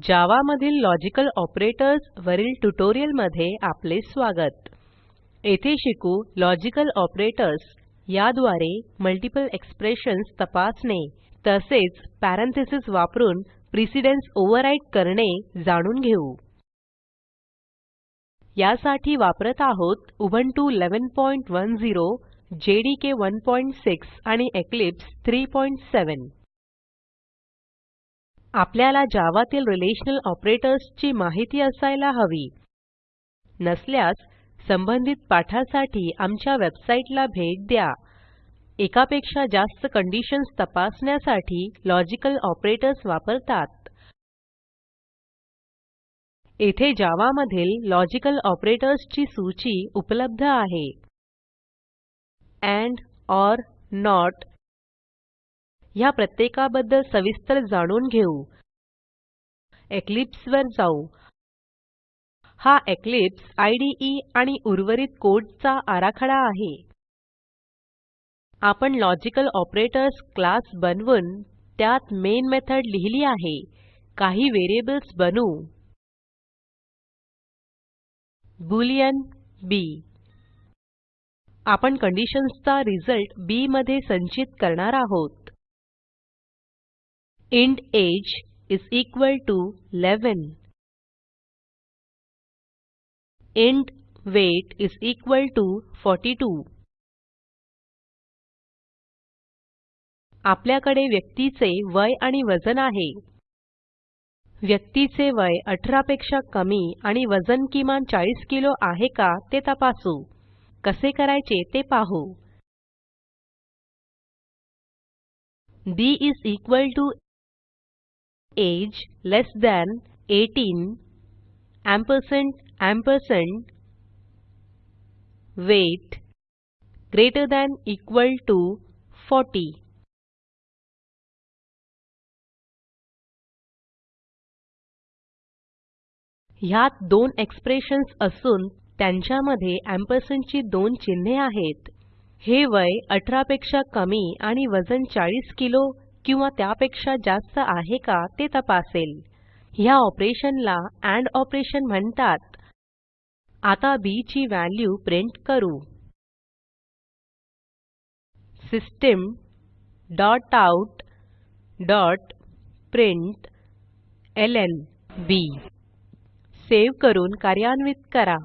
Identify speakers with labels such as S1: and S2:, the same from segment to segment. S1: जावा मधील logical operators वरील मध्ये आपले स्वागत येथे शिकू लॉजिकल ऑपरेटर्स याद्वारे मल्टिपल एक्सप्रेशन्स तपासणे तसेच पॅरेंथेसिस वापरून प्रिसिडेन्स ओव्हरराईड करणे जाणून घेऊ यासाठी वापरत आहोत उबंटू 1110 जेडीके 16 आणि इक्लिप्स 37 आपल्याला जावातील रिलेशनल ऑपरेटर्सची माहिती असायला हवी नसल्यास संबंधित पाठासाठी आमच्या वेबसाईटला भेट द्या एकापेक्षा जास्त कंडिशन्स तपासण्यासाठी लॉजिकल ऑपरेटर्स वापरतात येथे जावामधील लॉजिकल ऑपरेटर्सची सूची उपलब्ध आहे अँड ऑर नॉट ह्या प्रत्येकाबद्दल सविस्तर जाणून घेऊ Eclipse वर जाऊ हा एक्लिप्स IDE आणि उर्वरित कोडचा आराखडा आहे आपण लॉजिकल ऑपरेटर्स क्लास बनवून त्यात मेन मेथड लिहिली आहे काही व्हेरिएबल्स बनवू बुलियन, बी आपण कंडिशन्सचा रिझल्ट बी मध्ये संचित करणार आहोत int age
S2: is equal to 11
S1: int weight equal to forty 42 आपल्याकडे व्यक्तीचे वय आणि वजन आहे व्यक्तीचे वय 18 पेक्षा कमी आणि वजन किमान 40 किलो आहे का ते तपासू कसे करायचे ते पाहू D is equal to age less than eighteen ampersand ampersand weight greater than equal
S2: to 40
S1: ह्यात दोन एक्सप्रेशन्स असून त्यांच्यामध्ये एम्परसँड ची दोन चिन्हे आहेत हे वय 18 पेक्षा कमी आणि वजन 40 किलो किंवा त्यापेक्षा जास्त आहे का ते तपासेल ह्या ऑपरेशनला अँड ऑपरेशन म्हणतात आता बी ची व्हॅल्यू प्रिंट करू system dot out dot print L B save करून कार्यान्वित करा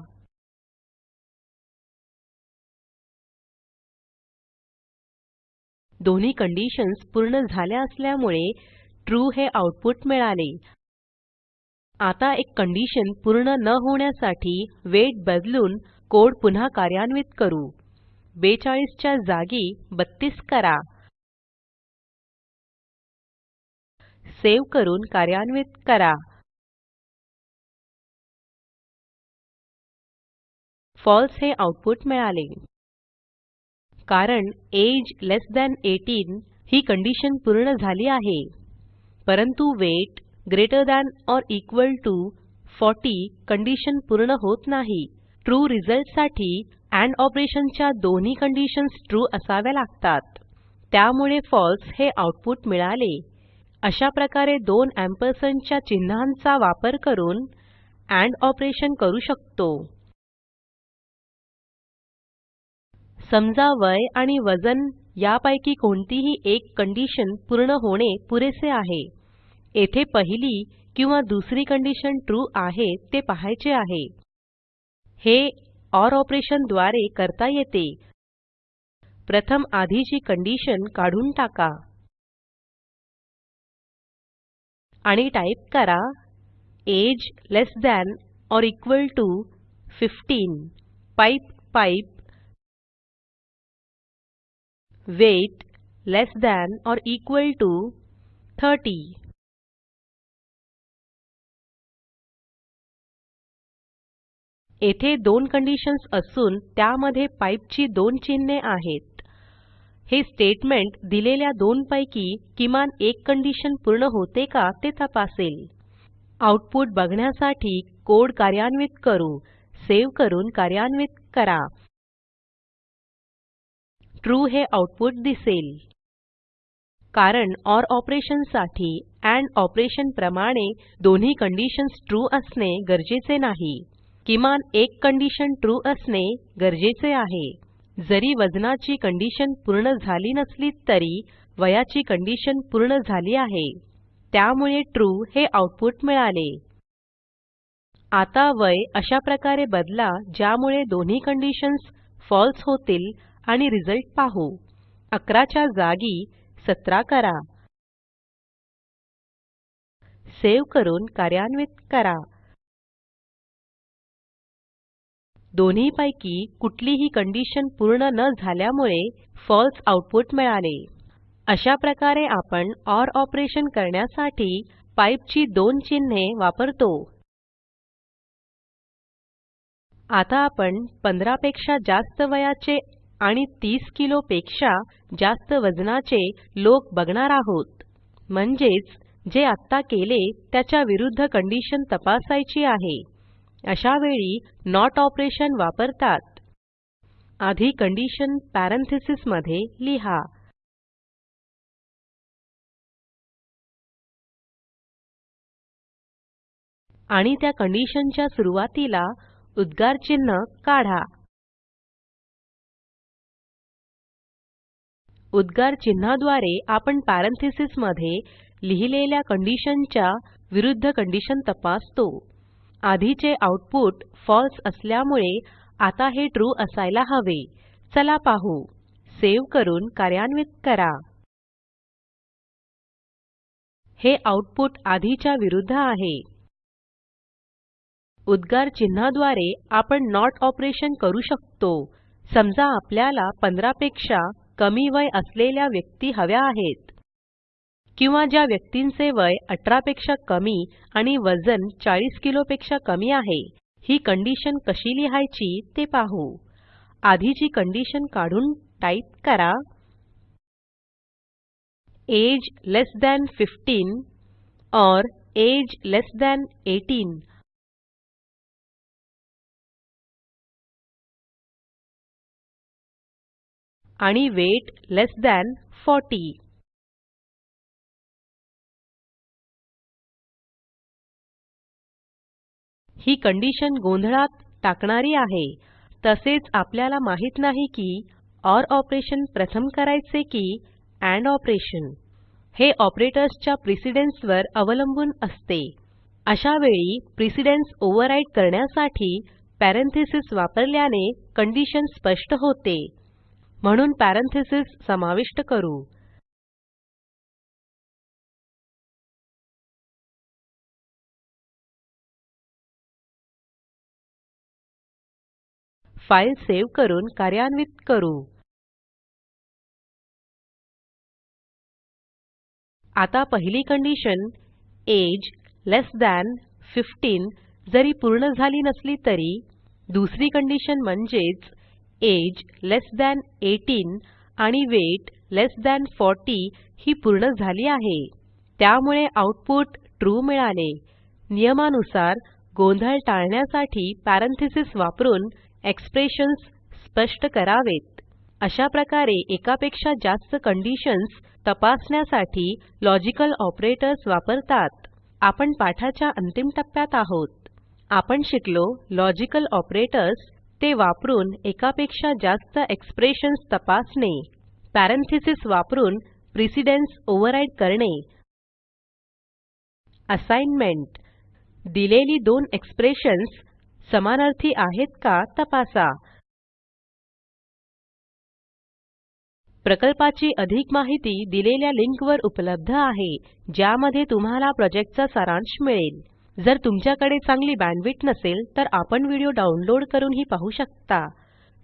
S1: दोन्ही कंडिशन्स पूर्ण झाल्या असल्यामुळे ट्रू हे आउटपुट मिळाले आता एक कंडिशन पूर्ण न होण्यासाठी वेट बदलून कोड पुन्हा कार्यान्वित करू 42 च्या जागी 32 करा सेव्ह करून
S2: कार्यान्वित करा
S1: फॉल्स हे आउटपुट मिळाले कारण एज लेस दॅन एटीन ही कंडिशन पूर्ण झाली आहे परंतु weight greater than or equal to forty condition पूर्ण होत नाही ट्रू रिझल्टसाठी अँड ऑपरेशनच्या दोन्ही कंडिशन्स ट्रू असाव्या लागतात त्यामुळे फॉल्स हे आउटपुट मिळाले अशा प्रकारे दोन ॲम्पर्सनच्या चिन्हांचा वापर करून अँड ऑपरेशन करू शकतो समजा वय आणि वजन यापैकी कोणतीही एक कंडिशन पूर्ण होणे पुरेसे आहे येथे पहिली किंवा दुसरी कंडिशन ट्रू आहे ते पाहायचे आहे हे ऑर ऑपरेशन द्वारे करता येते प्रथम आधीची कंडिशन काढून टाका आणि टाईप करा age less than or equal to 15 pipe pipe weight less than or equal to 30 येथे दोन कंडिशन्स असून त्यामध्ये पाईपची दोन चिन्हे आहेत हे स्टेटमेंट दिलेल्या दोन पैकी किमान एक कंडिशन पूर्ण होते का ते तपासेल आउटपुट बघण्यासाठी कोड कार्यान्वित करू सेव्ह करून कार्यान्वित करा ट्रू हे आउटपुट दिसेल कारण ऑर ऑपरेशन साठी अँड ऑपरेशन प्रमाणे दोन्ही कंडिशन्स ट्रू असणे गरजेचे नाही किमान एक कंडिशन ट्रू असणे गरजेचे आहे जरी वजनाची कंडिशन पूर्ण झाली नसली तरी वयाची कंडिशन पूर्ण झाली आहे त्यामुळे ट्रू हे आउटपुट मिळाले आता वय अशा प्रकारे बदला ज्यामुळे दोन्ही कंडिशन्स फॉल्स होतील आणि रिझल्ट पाहू 11 च्या जागी 17 करा सेव्ह करून कार्यान्वित करा दोन्हीपैकी कुठलीही कंडिशन पूर्ण न झाल्यामुळे फॉल्स आउटपुट मिळाले अशा प्रकारे आपण ऑर ऑपरेशन करण्यासाठी पाईपची दोन चिन्हे वापरतो आता आपण 15 पेक्षा जास्त वयाचे आणि 30 किलो पेक्षा जास्त वजनाचे लोक बघणार आहोत म्हणजेच जे आत्ता केले त्याच्या विरुद्ध कंडिशन तपासायची आहे अशा वेळी नॉट ऑपरेशन वापरतात आधी कंडिशन पॅरेंथेसिस मध्ये
S2: लिहा आणि त्या कंडिशनच्या सुरुवातीला उद्गार
S1: चिन्ह काढा उद्गार चिन्हाद्वारे आपण पॅरेंथेसिस मध्ये लिहिलेल्या कंडिशनच्या विरुद्ध कंडिशन तपासतो आधीचे आउटपुट फळसे असल्यामुळे आता हे ट्रू असायला हवे चला पाहू सेव्ह करून कार्यान्वित करा हे आऊटपुट आधीच्या विरुद्ध आहे उद्गार चिन्हाद्वारे आपण नॉट ऑपरेशन करू शकतो समजा आपल्याला 15 पेक्षा कमी वय असलेल्या व्यक्ती हव्या आहेत किंवा ज्या व्यक्तींचे वय 18 पेक्षा कमी आणि वजन 40 किलोपेक्षा कमी आहे ही कंडिशन कशी लिहायची ते पाहू आधीची कंडिशन काढून टाईप करा एज लेस दॅन 15
S2: और एज लेस दॅन 18 आणि वेट लेस दॅन 40
S1: ही कंडिशन गोंधळात टाकणारी आहे तसेच आपल्याला माहित नाही की ऑर ऑपरेशन प्रथम करायचे की अँड ऑपरेशन हे ऑपरेटर्सच्या प्रिसिडेन्सवर अवलंबून असते अशा वेळी प्रिसिडेन्स ओव्हरराईड करण्यासाठी पॅरेंथेसिस वापरल्याने कंडिशन स्पष्ट होते म्हणून पॅरेंथेसिस समाविष्ट करू
S2: फाईल सेव्ह करून कार्यान्वित करू
S1: आता पहिली कंडिशन एज लेस दॅन 15 जरी पूर्ण झाली नसली तरी दुसरी कंडिशन म्हणजेच एज लेस दॅन 18 आणि वेट लेस दॅन 40 ही पूर्ण झाली आहे त्यामुळे आऊटपुट ट्रू मिळाले नियमानुसार गोंधळ टाळण्यासाठी पॅरेंथीसेस वापरून एक्सप्रेशन्स स्पष्ट करावेत अशा प्रकारे एकापेक्षा जास्त कंडिशन्स तपासण्यासाठी लॉजिकल ऑपरेटर्स वापरतात आपण पाठाच्या अंतिम टप्प्यात आहोत आपण शिकलो लॉजिकल ऑपरेटर्स ते वापरून एकापेक्षा जास्त एक्सप्रेशन्स तपासणे पॅरेंथेसिस वापरून प्रिसिडेन्स ओव्हरराईड करणे असाइनमेंट दिलेली दोन एक्सप्रेशन्स समानार्थी आहेत का तपासा प्रकल्पाची अधिक माहिती दिलेल्या लिंकवर उपलब्ध आहे ज्यामध्ये तुम्हाला प्रोजेक्टचा सारांश मिळेल जर तुमच्याकडे चांगली बँडविड्थ नसेल तर आपण व्हिडिओ डाउनलोड करूनही पाहू शकता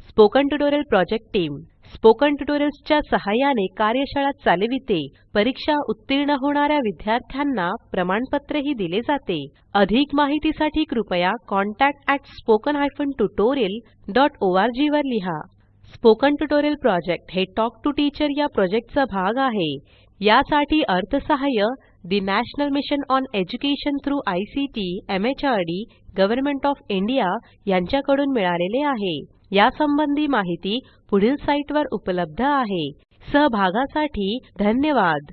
S1: spoken tutorial project team spoken tutorials च्या सहाय्याने कार्यशाळा चालविते परीक्षा उत्तीर्ण होणाऱ्या विद्यार्थ्यांना प्रमाणपत्रही दिले जाते अधिक माहितीसाठी कृपया contact@spoken-tutorial.org वर लिहा स्पोकन ट्युटोरियल प्रोजेक्ट हे टॉक टू टीचर या प्रोजेक्टचा भाग आहे यासाठी अर्थसहाय्य the national mission on education H ICT MHRD government of India यांच्याकडून मिळालेले आहे या संबंधी माहिती पुढील साईटवर उपलब्ध आहे सहभागासाठी धन्यवाद